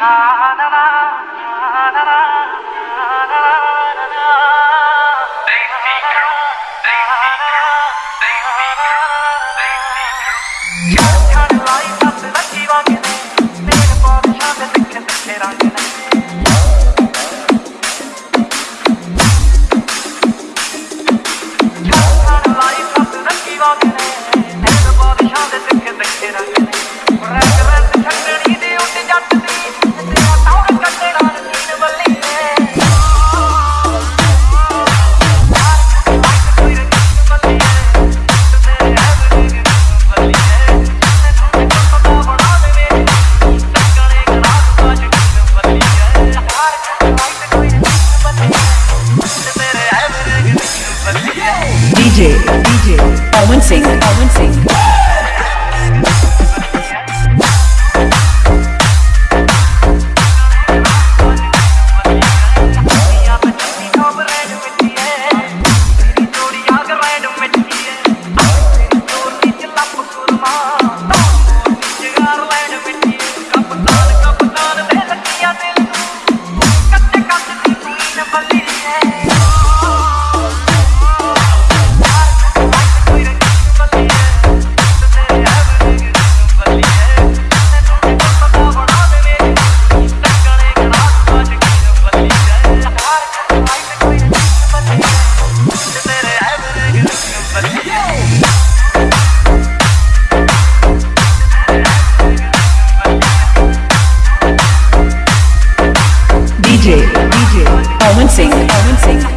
Uh, DJ, DJ, Owen Singh, Owen Singh. DJ, DJ,